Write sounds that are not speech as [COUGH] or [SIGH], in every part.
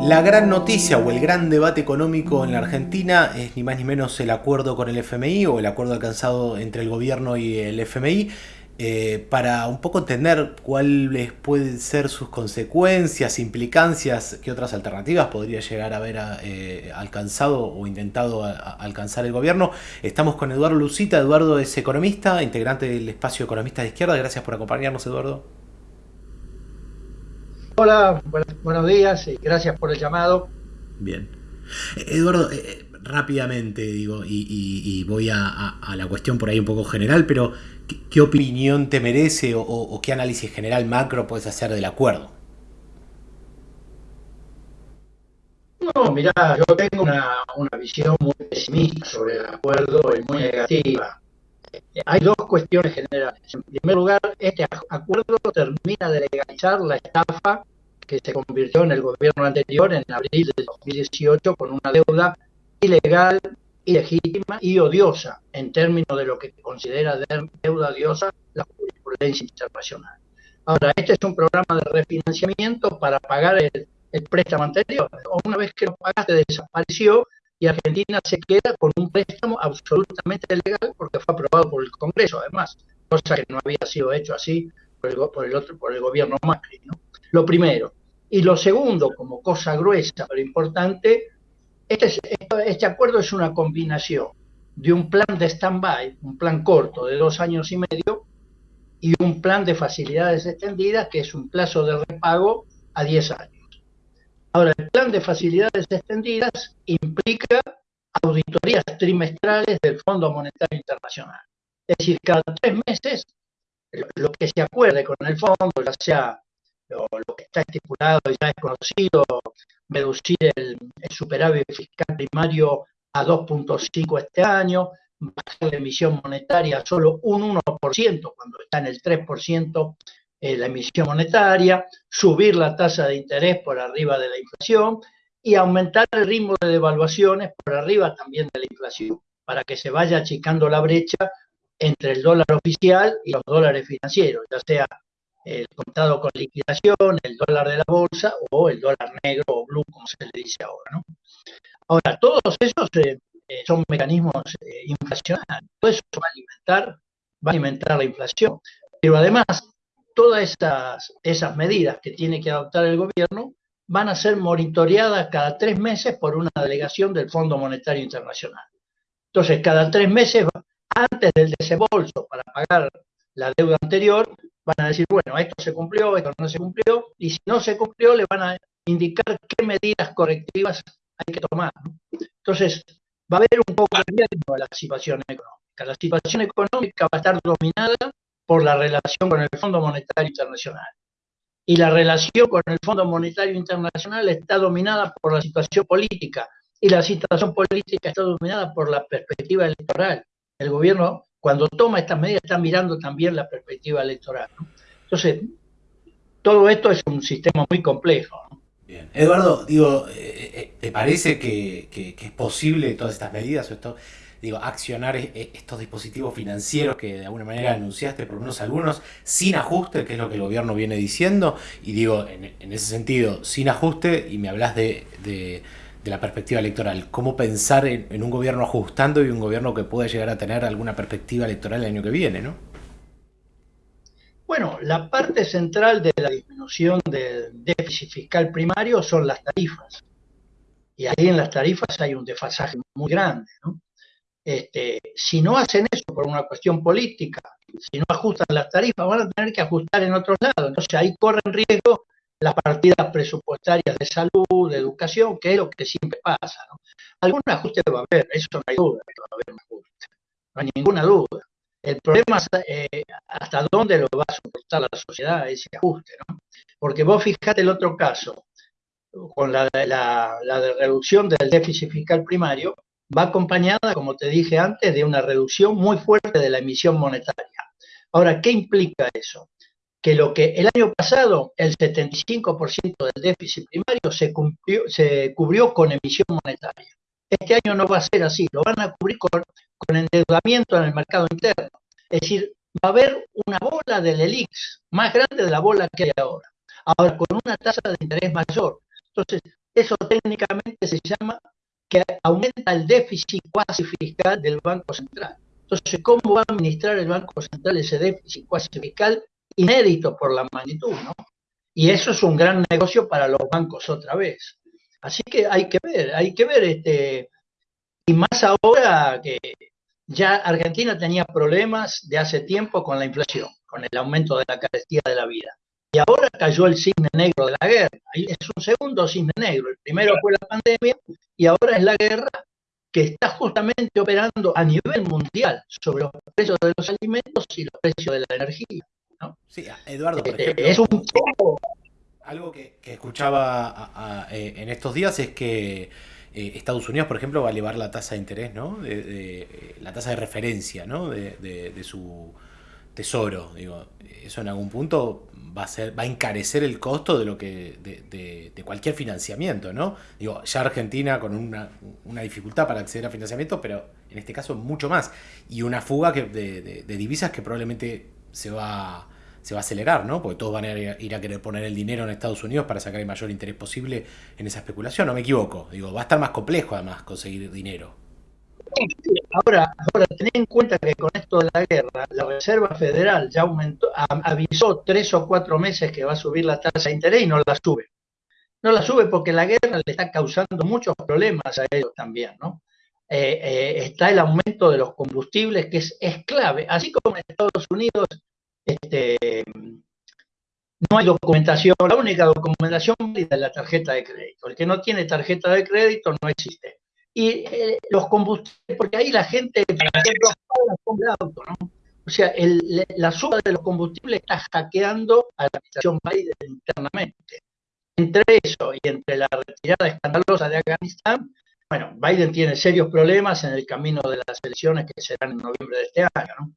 La gran noticia o el gran debate económico en la Argentina es ni más ni menos el acuerdo con el FMI o el acuerdo alcanzado entre el gobierno y el FMI eh, para un poco entender cuáles pueden ser sus consecuencias, implicancias, qué otras alternativas podría llegar a haber eh, alcanzado o intentado alcanzar el gobierno. Estamos con Eduardo Lucita, Eduardo es economista, integrante del espacio Economistas de Izquierda. Gracias por acompañarnos, Eduardo. Hola, buenos días y gracias por el llamado. Bien. Eduardo, eh, eh, rápidamente digo, y, voy a, la cuestión por ahí un poco general, pero ¿qué, opinión te merece o, qué análisis general macro puedes hacer del acuerdo? No, mirá, yo tengo una, una visión muy pesimista sobre el acuerdo y muy negativa. Hay dos cuestiones generales. En primer lugar, este acuerdo termina de legalizar la estafa que se convirtió en el gobierno anterior en abril de 2018 con una deuda ilegal, ilegítima y odiosa en términos de lo que considera deuda odiosa la jurisprudencia internacional. Ahora, este es un programa de refinanciamiento para pagar el, el préstamo anterior. Una vez que lo pagaste, desapareció y Argentina se queda con un préstamo absolutamente legal porque fue aprobado por el Congreso, además, cosa que no había sido hecho así por el, otro, por el gobierno Macri. ¿no? Lo primero. Y lo segundo, como cosa gruesa pero importante, este, este acuerdo es una combinación de un plan de stand-by, un plan corto de dos años y medio, y un plan de facilidades extendidas, que es un plazo de repago a 10 años. Ahora, el plan de facilidades extendidas implica auditorías trimestrales del Fondo Monetario Internacional. Es decir, cada tres meses, lo que se acuerde con el fondo, ya sea lo, que está estipulado y ya es conocido, reducir el, superávit fiscal primario a 2.5 este año, bajar la emisión monetaria a solo un 1% cuando está en el 3% eh, la emisión monetaria, subir la tasa de interés por arriba de la inflación y aumentar el ritmo de devaluaciones por arriba también de la inflación, para que se vaya achicando la brecha entre el dólar oficial y los dólares financieros, ya sea el contado con liquidación, el dólar de la bolsa o el dólar negro o blue, como se le dice ahora. ¿no? Ahora, todos esos eh, eh, son mecanismos inflacionarios, todo eso va a alimentar, a alimentar la inflación, pero además todas esas, esas medidas que tiene que adoptar el gobierno van a ser monitoreadas cada tres meses por una delegación del Fondo Monetario Internacional. Entonces, cada tres meses, antes del desembolso para pagar la deuda anterior, van a decir, bueno, esto se cumplió, esto no se cumplió, y si no se cumplió, le van a indicar qué medidas correctivas hay que tomar. Entonces, va a haber un poco de la situación económica. La situación económica va a estar dominada por la relación con el Fondo Monetario Internacional. Y la relación con el Fondo Monetario Internacional está dominada por la situación política. Y la situación política está dominada por la perspectiva electoral. El gobierno, cuando toma estas medidas, está mirando también la perspectiva electoral. Entonces, todo esto es un sistema muy complejo. Bien. Eduardo, digo, eh, eh, ¿te parece que, es posible todas estas medidas o esto? digo, accionar estos dispositivos financieros que de alguna manera anunciaste, por lo menos algunos, sin ajuste, que es lo que el gobierno viene diciendo, y digo, en, ese sentido, sin ajuste, y me hablas de, la perspectiva electoral, ¿cómo pensar en, un gobierno ajustando y un gobierno que pueda llegar a tener alguna perspectiva electoral el año que viene, no? Bueno, la parte central de la disminución del déficit fiscal primario son las tarifas. Y ahí en las tarifas hay un desfasaje muy grande, ¿no? Este, si no hacen eso por una cuestión política, si no ajustan las tarifas, van a tener que ajustar en otros lados. Entonces ahí corren riesgo las partidas presupuestarias de salud, de educación, que es lo que siempre pasa. ¿no? Algún ajuste va a haber, eso no hay duda que va a haber un ajuste, no hay ninguna duda. El problema es eh, hasta dónde lo va a soportar la sociedad ese ajuste, ¿no? Porque vos fijate el otro caso, con la, reducción del déficit fiscal primario, va acompañada, como te dije antes, de una reducción muy fuerte de la emisión monetaria. Ahora, ¿qué implica eso? Que lo que el año pasado el 75% del déficit primario se, se cubrió con emisión monetaria. Este año no va a ser así, lo van a cubrir con, con endeudamiento en el mercado interno. Es decir, va a haber una bola del ELIX más grande de la bola que hay ahora. Ahora, con una tasa de interés mayor. Entonces, Eso técnicamente se llama que aumenta el déficit cuasi fiscal del Banco Central. Entonces, ¿cómo va a administrar el Banco Central ese déficit cuasi fiscal inédito por la magnitud, ¿no? Y eso es un gran negocio para los bancos otra vez. Así que hay que ver, hay que ver, este, y más ahora que ya Argentina tenía problemas de hace tiempo con la inflación, con el aumento de la carestía de la vida. Y ahora cayó el cisne negro de la guerra. Es un segundo cisne negro. El primero fue la pandemia y ahora es la guerra que está justamente operando a nivel mundial sobre los precios de los alimentos y los precios de la energía. Sí, Eduardo, por este, ejemplo, es un Algo que, escuchaba eh, en estos días es que eh, Estados Unidos, por ejemplo, va a elevar la tasa de interés, ¿no? De, eh, la tasa de referencia, ¿no? de su tesoro. Digo, eso en algún punto va a ser, va a encarecer el costo de lo que, de, cualquier financiamiento, ¿no? Digo, ya Argentina con una, dificultad para acceder a financiamiento, pero en este caso mucho más. Y una fuga que, de, divisas que probablemente se va, se va a acelerar, ¿no? Porque todos van a ir a querer poner el dinero en Estados Unidos para sacar el mayor interés posible en esa especulación. No me equivoco. Digo, va a estar más complejo además conseguir dinero. Ahora, ahora ten en cuenta que con esto de la guerra, la Reserva Federal ya aumentó, avisó tres o cuatro meses que va a subir la tasa de interés y no la sube. No la sube porque la guerra le está causando muchos problemas a ellos también, ¿no? Eh, eh, está el aumento de los combustibles que es, es clave. Así como en Estados Unidos este, no hay documentación, la única documentación es la tarjeta de crédito. El que no tiene tarjeta de crédito no existe y eh, los combustibles, porque ahí la gente, auto, ¿no? O sea, la suba de los combustibles está hackeando a la administración Biden internamente. Entre eso y entre la retirada escandalosa de Afganistán, bueno, Biden tiene serios problemas en el camino de las elecciones que serán en noviembre de este año, ¿no?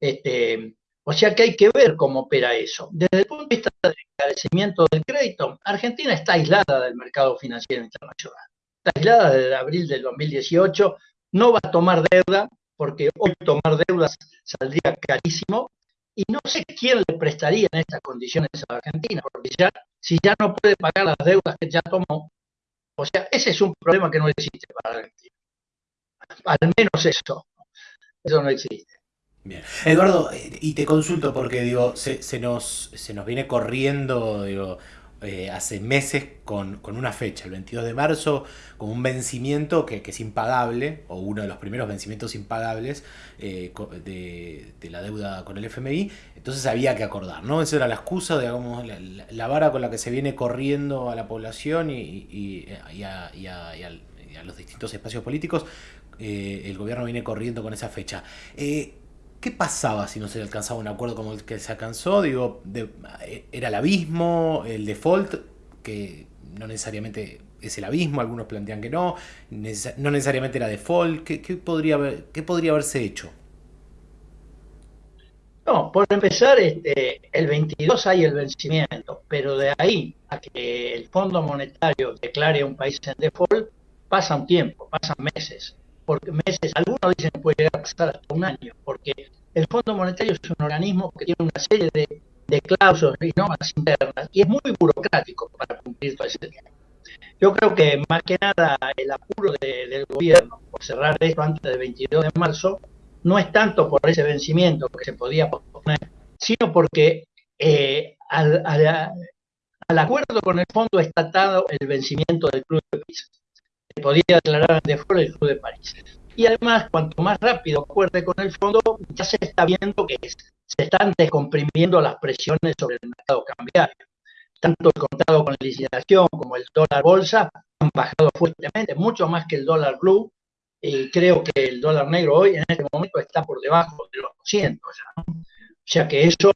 Este, o sea que hay que ver cómo opera eso. Desde el punto de vista del encarecimiento del crédito, Argentina está aislada del mercado financiero internacional aislada desde abril del 2018, no va a tomar deuda, porque hoy tomar deudas saldría carísimo, y no sé quién le prestaría en estas condiciones a Argentina, porque ya, si ya no puede pagar las deudas que ya tomó, o sea, ese es un problema que no existe para Argentina. Al menos eso, eso no existe. Bien. Eduardo, y te consulto porque digo, se, nos, se nos viene corriendo digo, eh, hace meses con, una fecha, el 22 de marzo, con un vencimiento que, es impagable, o uno de los primeros vencimientos impagables eh, de, la deuda con el FMI, entonces había que acordar, ¿no? Esa era la excusa, digamos, la, vara con la que se viene corriendo a la población y, a, los distintos espacios políticos, eh, el gobierno viene corriendo con esa fecha. ¿Qué pasaba si no se alcanzaba un acuerdo como el que se alcanzó? Digo, era el abismo, el default, que no necesariamente es el abismo, algunos plantean que no, no necesariamente era default. ¿Qué, podría, qué podría haberse hecho? No, por empezar, este, el 22 hay el vencimiento, pero de ahí a que el Fondo Monetario declare un país en default, pasa un tiempo, pasan meses porque meses, algunos dicen que puede llegar a pasar hasta un año, porque el Fondo Monetario es un organismo que tiene una serie de, de cláusulas y normas internas y es muy burocrático para cumplir todo ese tiempo. Yo creo que más que nada el apuro del gobierno por cerrar esto antes del 22 de marzo no es tanto por ese vencimiento que se podía posponer, sino porque eh, al, al, acuerdo con el fondo está atado el vencimiento del Club de París podía declarar de fuera el Club de París. Y además, cuanto más rápido acuerde con el fondo, ya se está viendo que se están descomprimiendo las presiones sobre el mercado cambiario. Tanto el contrato con licitación como el dólar bolsa han bajado fuertemente, mucho más que el dólar blue. Y creo que el dólar negro hoy en este momento está por debajo de los 200 ya. O sea que eso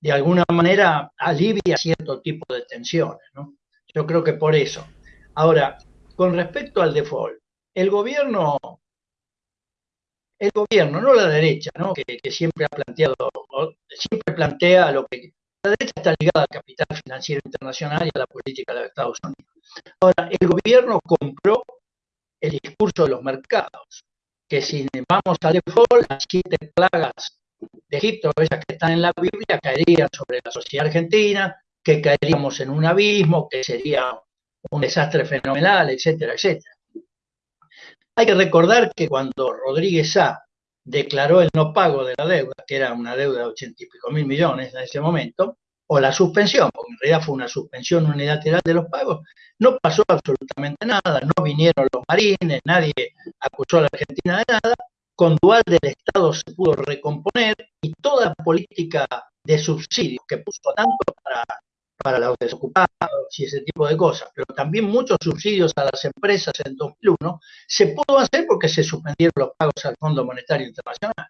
de alguna manera alivia cierto tipo de tensiones. ¿no? Yo creo que por eso. Ahora, con respecto al default, el gobierno, el gobierno, no la derecha, ¿no? Que, siempre ha planteado, siempre plantea lo que la derecha está ligada al capital financiero internacional y a la política de Estados Unidos. Ahora, el gobierno compró el discurso de los mercados, que si vamos al default, las siete plagas de Egipto, esas que están en la Biblia, caerían sobre la sociedad argentina, que caeríamos en un abismo, que sería un desastre fenomenal, etcétera, etcétera. Hay que recordar que cuando Rodríguez A declaró el no pago de la deuda, que era una deuda de ochenta y pico mil millones en ese momento, o la suspensión, porque en realidad fue una suspensión unilateral de los pagos, no pasó absolutamente nada, no vinieron los marines, nadie acusó a la Argentina de nada, con Dual del Estado se pudo recomponer y toda política de subsidios que puso tanto para, para los desocupados y ese tipo de cosas, pero también muchos subsidios a las empresas en 2001, se pudo hacer porque se suspendieron los pagos al Fondo Monetario Internacional.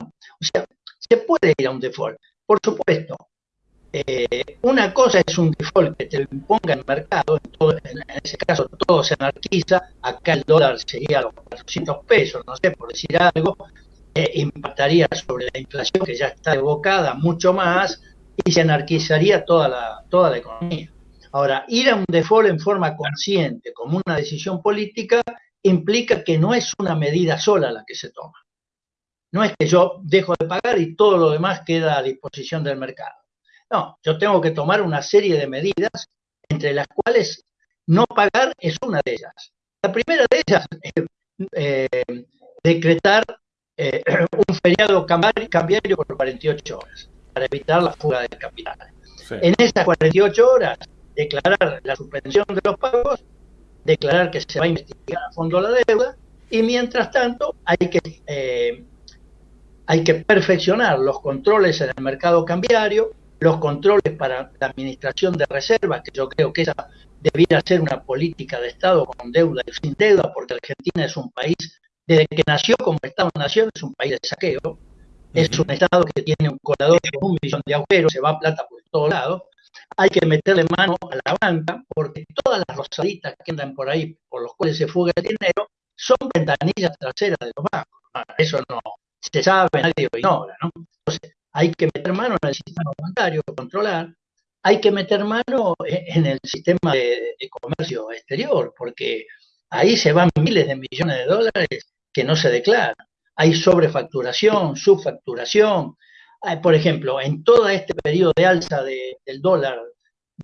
O sea, se puede ir a un default. Por supuesto, eh, una cosa es un default que te lo imponga el mercado, en, ese caso todo se anarquiza, acá el dólar sería los 400 pesos, no sé, por decir algo, eh, impactaría sobre la inflación que ya está evocada mucho más y se anarquizaría toda la, toda la economía. Ahora, ir a un default en forma consciente, como una decisión política, implica que no es una medida sola la que se toma. No es que yo dejo de pagar y todo lo demás queda a disposición del mercado. No, yo tengo que tomar una serie de medidas, entre las cuales no pagar es una de ellas. La primera de ellas es eh, decretar eh, [CLEARS THROAT] un feriado cambiario por 48 horas para evitar la fuga de capitales. En esas 48 horas, declarar la suspensión de los pagos, declarar que se va a investigar a fondo la deuda y mientras tanto hay que, eh, hay que perfeccionar los controles en el mercado cambiario, los controles para la administración de reservas, que yo creo que esa debiera ser una política de Estado con deuda y sin deuda, porque Argentina es un país, desde que nació como Estado-Nación, es un país de saqueo, es un Estado que tiene un colador con un millón de agujeros, se va plata por todos lados, hay que meterle mano a la banca, porque todas las rosaditas que andan por ahí, por los cuales se fuga el dinero, son ventanillas traseras de los bancos. Eso no se sabe, nadie lo ignora, ¿no? Entonces, hay que meter mano en el sistema bancario, controlar, hay que meter mano en el sistema de, comercio exterior, porque ahí se van miles de millones de dólares que no se declaran. Hay sobrefacturación, subfacturación. Por ejemplo, en todo este periodo de alza del dólar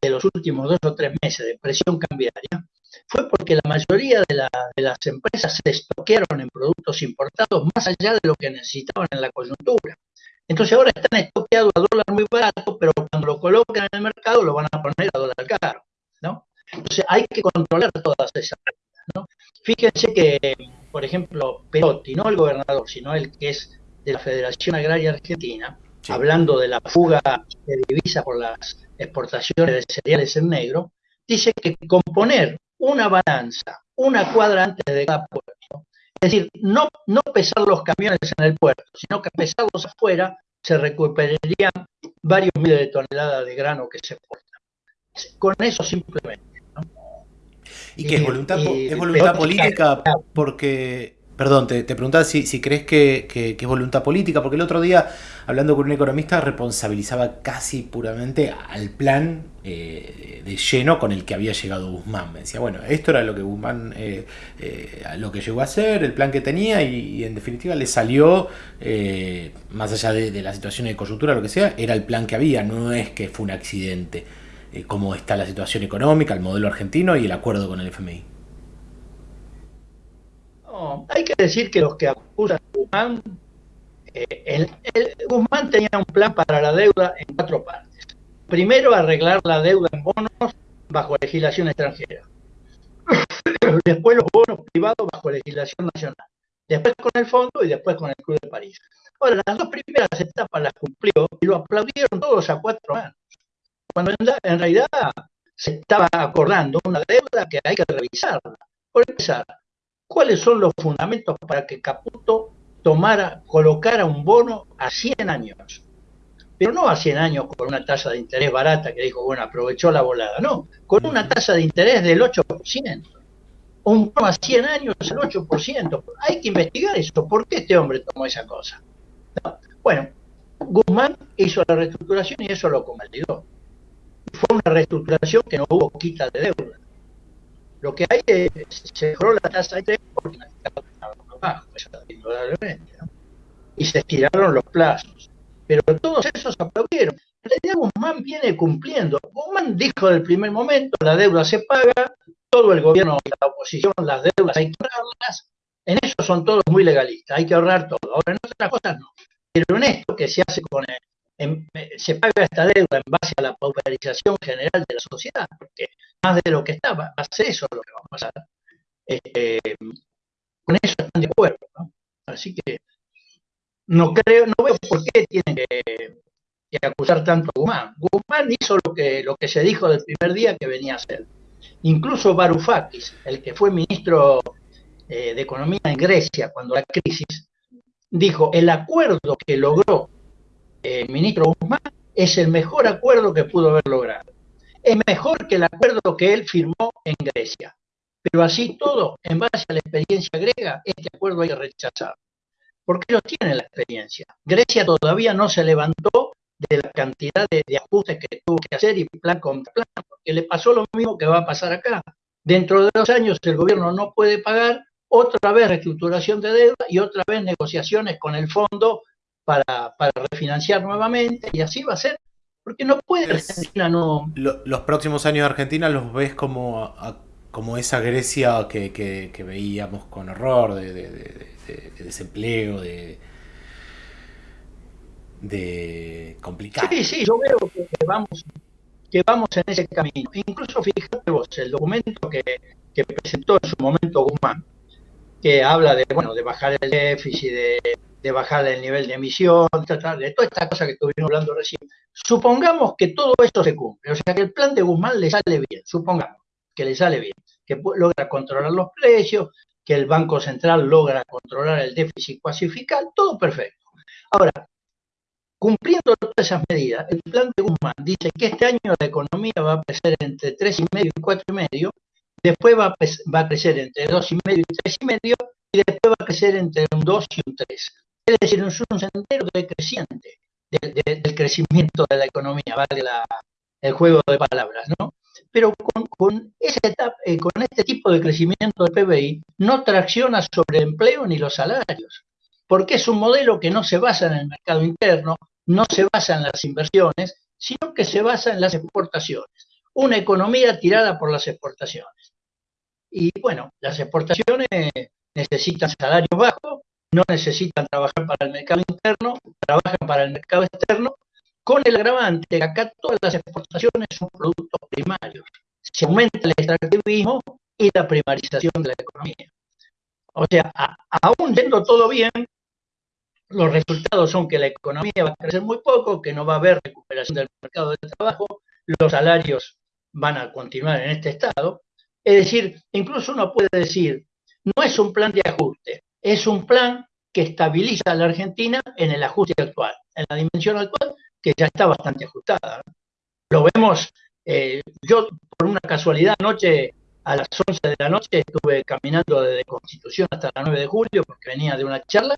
de los últimos dos o tres meses de presión cambiaria, fue porque la mayoría de, las empresas se estoquearon en productos importados más allá de lo que necesitaban en la coyuntura. Entonces ahora están estoqueados a dólar muy barato, pero cuando lo colocan en el mercado lo van a poner a dólar caro, ¿no? Entonces hay que controlar todas esas ¿no? Fíjense que, por ejemplo, Perotti, no el gobernador, sino el que es de la Federación Agraria Argentina, hablando de la fuga de divisas por las exportaciones de cereales en negro, dice que componer una balanza, una cuadra antes de cada puerto, es decir, no, no pesar los camiones en el puerto, sino que pesarlos afuera, se recuperarían varios miles de toneladas de grano que se exportan. Con eso simplemente. Y que es voluntad, es voluntad política porque Perdón, te, preguntaba si, crees que, es voluntad política, porque el otro día, hablando con un economista, responsabilizaba casi puramente al plan eh, de lleno con el que había llegado Guzmán. Me decía, bueno, esto era lo que Guzmán, eh, eh, lo que llegó a hacer, el plan que tenía, y, en definitiva le salió, más allá de, la situación de coyuntura, lo que sea, era el plan que había, no es que fue un accidente, como está la situación económica, el modelo argentino y el acuerdo con el FMI hay que decir que los que acusan a Guzmán, eh, Guzmán tenía un plan para la deuda en cuatro partes. Primero, arreglar la deuda en bonos bajo legislación extranjera. [CLEARS THROAT] después los bonos privados bajo legislación nacional. Después con el fondo y después con el Club de París. Ahora, las dos primeras etapas las cumplió y lo aplaudieron todos a cuatro años. Cuando en realidad se estaba acordando una deuda que hay que revisarla. Por empezar, ¿Cuáles son los fundamentos para que Caputo tomara, colocara un bono a 100 años? Pero no a 100 años con una tasa de interés barata que dijo, bueno, aprovechó la volada, no, con una tasa de interés del 8%. Un bono a 100 años el 8%. Hay que investigar eso. ¿Por qué este hombre tomó esa cosa? Bueno, Guzmán hizo la reestructuración y eso lo convalidó. Fue una reestructuración que no hubo quita de deuda. Lo que hay es, se mejoró la tasa de interés porque la estaba bajo, indudablemente, ¿no? y se estiraron los plazos. Pero todos esos aplaudieron. en realidad Guzmán viene cumpliendo. Guzmán dijo del primer momento, la deuda se paga, todo el gobierno y la oposición, las deudas hay que ahorrarlas. En eso son todos muy legalistas, hay que ahorrar todo. Ahora en otras cosas no. Pero en esto que se hace con el, se paga esta deuda en base a la pauperización general de la sociedad, porque más de lo que estaba, va a eso lo que va a pasar. Este, con eso están de acuerdo. Así que no creo, no veo por qué tienen que, acusar tanto a Guzmán. Guzmán hizo lo que, lo que se dijo del primer día que venía a hacer. Incluso Varoufakis, el que fue ministro eh, de Economía en Grecia cuando la crisis, dijo, el acuerdo que logró el ministro Guzmán es el mejor acuerdo que pudo haber logrado. Es mejor que el acuerdo que él firmó en Grecia. Pero así todo, en base a la experiencia griega, este acuerdo hay que rechazar porque ellos tienen la experiencia. Grecia todavía no se levantó de la cantidad de, ajustes que tuvo que hacer y plan con plan, porque le pasó lo mismo que va a pasar acá. Dentro de dos años el gobierno no puede pagar, otra vez reestructuración de deuda y otra vez negociaciones con el fondo para, refinanciar nuevamente y así va a ser. Porque no puede Argentina no... los próximos años de Argentina los ves como, como esa Grecia que, veíamos con horror de de, desempleo, de, de complicado. Sí, sí, yo veo que vamos, que vamos en ese camino. Incluso fíjate vos, el documento que, presentó en su momento Guzmán, que habla de, bueno, de bajar el déficit, de, de bajar el nivel de emisión, de toda esta cosa que estuvimos hablando recién. Supongamos que todo esto se cumple, o sea que el plan de Guzmán le sale bien, supongamos que le sale bien, que logra controlar los precios, que el Banco Central logra controlar el déficit cuasi todo perfecto. Ahora, cumpliendo todas esas medidas, el plan de Guzmán dice que este año la economía va a crecer entre 3,5 y 4,5, después va a, va a crecer entre 2,5 y 3,5 y después va a crecer entre un 2 y un 3. Es decir, es un sendero decreciente del, del crecimiento de la economía, vale la, el juego de palabras, ¿no? pero con, eh, con este tipo de crecimiento del PBI no tracciona sobre empleo ni los salarios, porque es un modelo que no se basa en el mercado interno, no se basa en las inversiones, sino que se basa en las exportaciones. Una economía tirada por las exportaciones. Y bueno, las exportaciones necesitan salarios bajos, no necesitan trabajar para el mercado interno, trabajan para el mercado externo con el agravante que acá todas las exportaciones son productos primarios. Se aumenta el extractivismo y la primarización de la economía. O sea, aún yendo todo bien, los resultados son que la economía va a crecer muy poco, que no va a haber recuperación del mercado de trabajo, los salarios van a continuar en este estado. Es decir, incluso uno puede decir, no es un plan de ajuste, es un plan que estabiliza a la Argentina en el ajuste actual, en la dimensión actual, que ya está bastante ajustada. Lo vemos, eh, yo por una casualidad anoche, a las 11 de la noche, estuve caminando desde Constitución hasta la 9 de julio porque venía de una charla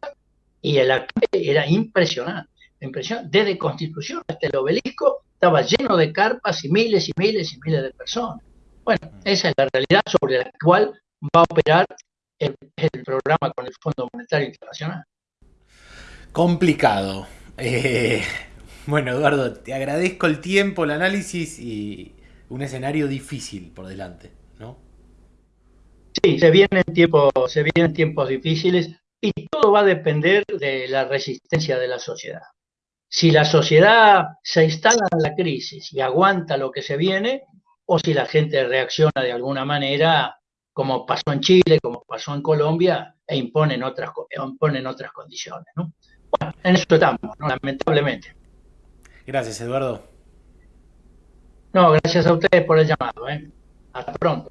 y el alcalde era impresionante, impresionante. Desde Constitución hasta el obelisco estaba lleno de carpas y miles y miles y miles de personas. Bueno, esa es la realidad sobre la cual va a operar el, el programa con el Fondo Monetario Internacional. Complicado. Eh, bueno, Eduardo, te agradezco el tiempo, el análisis y un escenario difícil por delante, ¿no? Sí, se vienen tiempos, se vienen tiempos difíciles y todo va a depender de la resistencia de la sociedad. Si la sociedad se instala en la crisis y aguanta lo que se viene, o si la gente reacciona de alguna manera, como pasó en Chile, como pasó en Colombia, e imponen otras, imponen otras condiciones. ¿no? Bueno, en eso estamos, lamentablemente. Gracias, Eduardo. No, gracias a ustedes por el llamado. ¿eh? Hasta pronto.